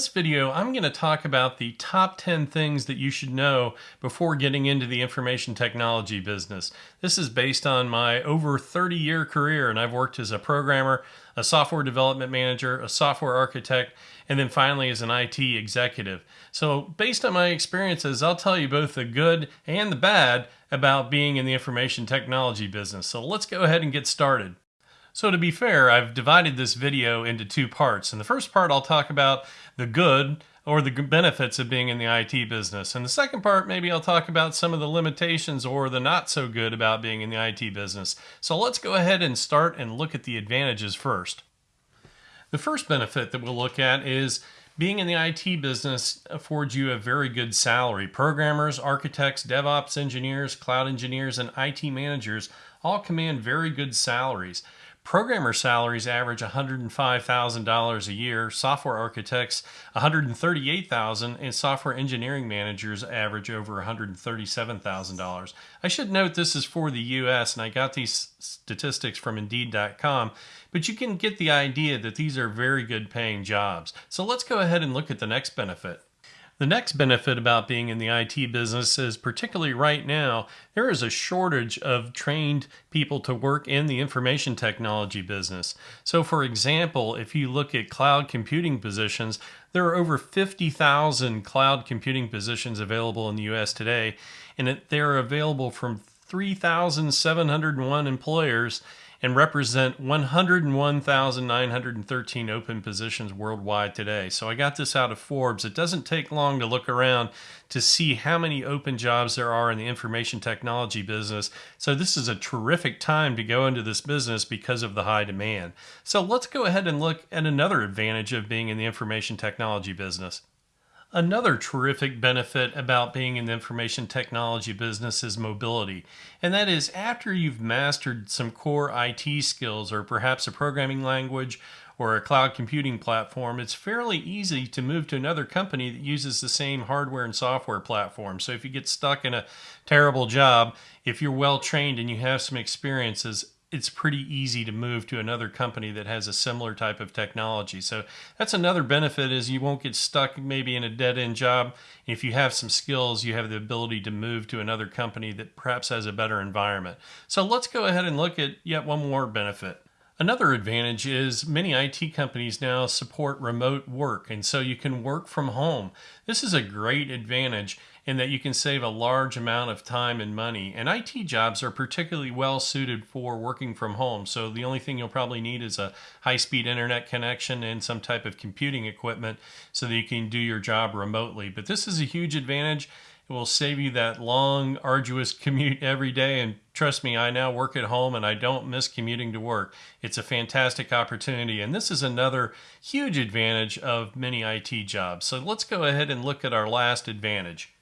this video, I'm going to talk about the top 10 things that you should know before getting into the information technology business. This is based on my over 30 year career, and I've worked as a programmer, a software development manager, a software architect, and then finally as an IT executive. So, based on my experiences, I'll tell you both the good and the bad about being in the information technology business. So, let's go ahead and get started. So to be fair, I've divided this video into two parts. In the first part, I'll talk about the good or the benefits of being in the IT business. And the second part, maybe I'll talk about some of the limitations or the not so good about being in the IT business. So let's go ahead and start and look at the advantages first. The first benefit that we'll look at is being in the IT business affords you a very good salary. Programmers, architects, DevOps engineers, cloud engineers, and IT managers all command very good salaries. Programmer salaries average $105,000 a year, software architects 138,000, and software engineering managers average over $137,000. I should note this is for the US and I got these statistics from indeed.com, but you can get the idea that these are very good paying jobs. So let's go ahead and look at the next benefit. The next benefit about being in the IT business is particularly right now, there is a shortage of trained people to work in the information technology business. So for example, if you look at cloud computing positions, there are over 50,000 cloud computing positions available in the US today, and they're available from 3,701 employers and represent 101,913 open positions worldwide today. So I got this out of Forbes. It doesn't take long to look around to see how many open jobs there are in the information technology business. So this is a terrific time to go into this business because of the high demand. So let's go ahead and look at another advantage of being in the information technology business. Another terrific benefit about being in the information technology business is mobility. And that is after you've mastered some core IT skills or perhaps a programming language or a cloud computing platform, it's fairly easy to move to another company that uses the same hardware and software platform. So if you get stuck in a terrible job, if you're well trained and you have some experiences, it's pretty easy to move to another company that has a similar type of technology. So that's another benefit is you won't get stuck maybe in a dead end job. If you have some skills, you have the ability to move to another company that perhaps has a better environment. So let's go ahead and look at yet one more benefit. Another advantage is many IT companies now support remote work, and so you can work from home. This is a great advantage in that you can save a large amount of time and money. And IT jobs are particularly well suited for working from home. So the only thing you'll probably need is a high speed internet connection and some type of computing equipment so that you can do your job remotely. But this is a huge advantage it will save you that long, arduous commute every day. And trust me, I now work at home and I don't miss commuting to work. It's a fantastic opportunity. And this is another huge advantage of many IT jobs. So let's go ahead and look at our last advantage.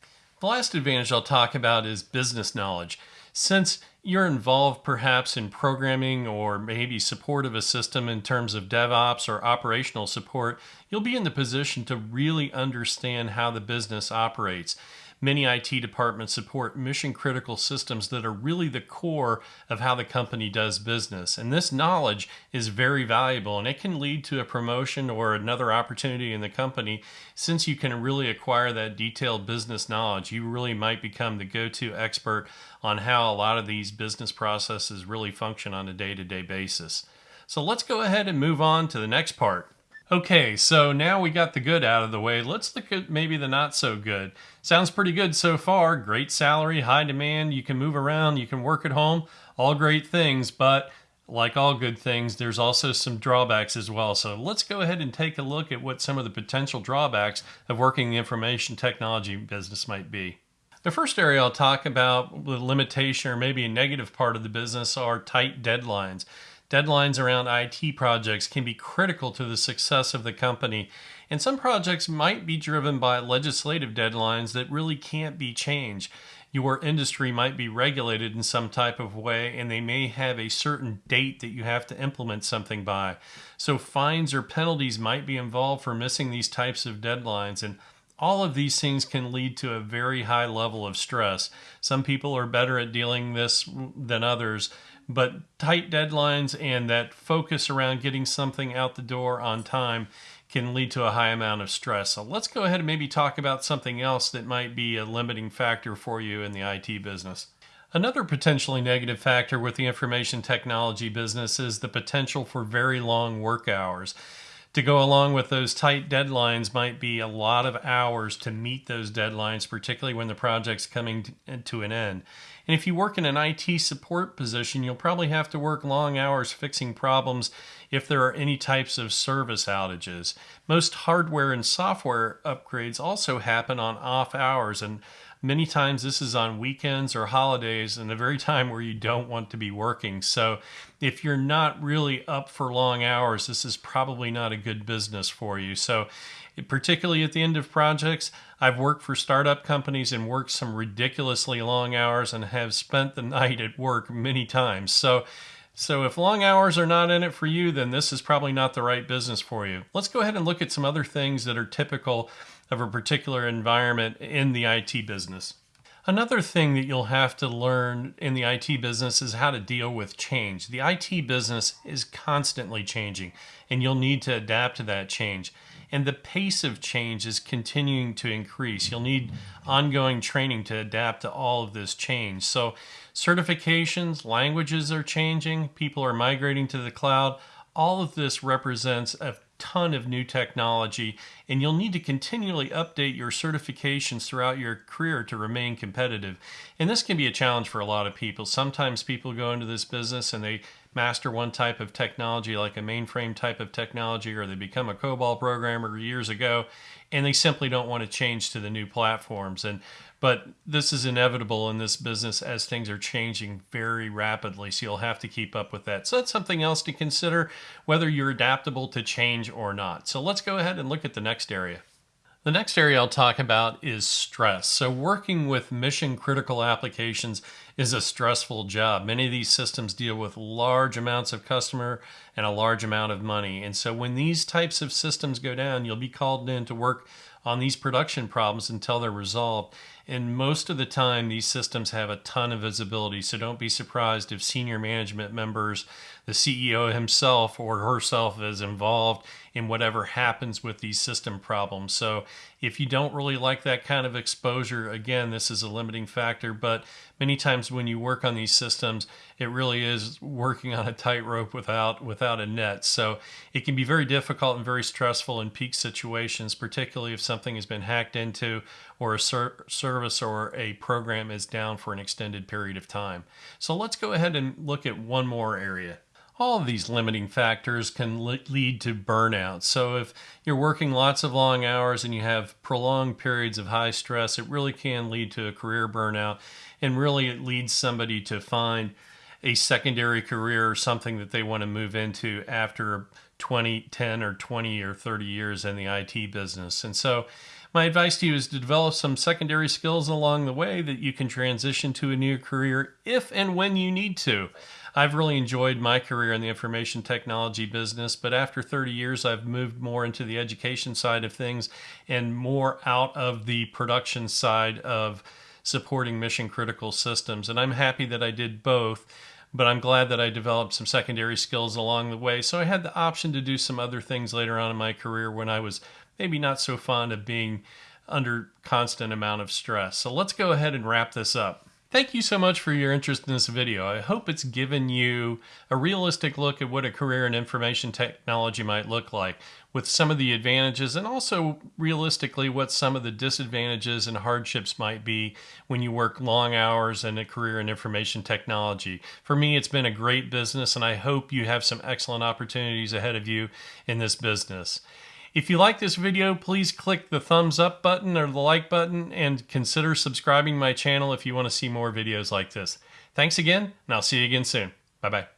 The last advantage I'll talk about is business knowledge. Since you're involved perhaps in programming or maybe support of a system in terms of DevOps or operational support, you'll be in the position to really understand how the business operates. Many IT departments support mission critical systems that are really the core of how the company does business. And this knowledge is very valuable and it can lead to a promotion or another opportunity in the company. Since you can really acquire that detailed business knowledge, you really might become the go to expert on how a lot of these business processes really function on a day to day basis. So let's go ahead and move on to the next part. Okay, so now we got the good out of the way. Let's look at maybe the not so good. Sounds pretty good so far. Great salary, high demand, you can move around, you can work at home, all great things, but like all good things, there's also some drawbacks as well. So let's go ahead and take a look at what some of the potential drawbacks of working the information technology business might be. The first area I'll talk about, the limitation or maybe a negative part of the business, are tight deadlines. Deadlines around IT projects can be critical to the success of the company, and some projects might be driven by legislative deadlines that really can't be changed. Your industry might be regulated in some type of way, and they may have a certain date that you have to implement something by. So, fines or penalties might be involved for missing these types of deadlines. And all of these things can lead to a very high level of stress. Some people are better at dealing this than others, but tight deadlines and that focus around getting something out the door on time can lead to a high amount of stress. So let's go ahead and maybe talk about something else that might be a limiting factor for you in the IT business. Another potentially negative factor with the information technology business is the potential for very long work hours. To go along with those tight deadlines might be a lot of hours to meet those deadlines, particularly when the project's coming uh, to an end. And if you work in an IT support position, you'll probably have to work long hours fixing problems if there are any types of service outages. Most hardware and software upgrades also happen on off hours, and Many times this is on weekends or holidays and the very time where you don't want to be working. So if you're not really up for long hours, this is probably not a good business for you. So particularly at the end of projects, I've worked for startup companies and worked some ridiculously long hours and have spent the night at work many times. So so if long hours are not in it for you, then this is probably not the right business for you. Let's go ahead and look at some other things that are typical of a particular environment in the IT business. Another thing that you'll have to learn in the IT business is how to deal with change. The IT business is constantly changing, and you'll need to adapt to that change and the pace of change is continuing to increase. You'll need ongoing training to adapt to all of this change. So, certifications, languages are changing, people are migrating to the cloud. All of this represents a ton of new technology, and you'll need to continually update your certifications throughout your career to remain competitive. And this can be a challenge for a lot of people. Sometimes people go into this business and they master one type of technology, like a mainframe type of technology, or they become a COBOL programmer years ago, and they simply don't want to change to the new platforms. And but this is inevitable in this business as things are changing very rapidly, so you'll have to keep up with that. So that's something else to consider, whether you're adaptable to change or not. So let's go ahead and look at the next area. The next area I'll talk about is stress. So, working with mission critical applications is a stressful job. Many of these systems deal with large amounts of customer and a large amount of money. And so, when these types of systems go down, you'll be called in to work on these production problems until they're resolved. And most of the time, these systems have a ton of visibility. So don't be surprised if senior management members, the CEO himself or herself is involved in whatever happens with these system problems. So if you don't really like that kind of exposure, again, this is a limiting factor. But many times when you work on these systems, it really is working on a tightrope without without a net. So it can be very difficult and very stressful in peak situations, particularly if something has been hacked into or a ser service or a program is down for an extended period of time. So let's go ahead and look at one more area all of these limiting factors can lead to burnout. So, if you're working lots of long hours and you have prolonged periods of high stress, it really can lead to a career burnout. And really, it leads somebody to find a secondary career or something that they want to move into after 20, 10, or 20 or 30 years in the IT business. And so, my advice to you is to develop some secondary skills along the way that you can transition to a new career if and when you need to. I've really enjoyed my career in the information technology business, but after 30 years, I've moved more into the education side of things and more out of the production side of supporting mission critical systems. And I'm happy that I did both but I'm glad that I developed some secondary skills along the way. So I had the option to do some other things later on in my career when I was maybe not so fond of being under constant amount of stress. So let's go ahead and wrap this up. Thank you so much for your interest in this video. I hope it's given you a realistic look at what a career in information technology might look like with some of the advantages and also realistically what some of the disadvantages and hardships might be when you work long hours in a career in information technology. For me, it's been a great business and I hope you have some excellent opportunities ahead of you in this business. If you like this video, please click the thumbs up button or the like button and consider subscribing my channel if you want to see more videos like this. Thanks again, and I'll see you again soon. Bye-bye.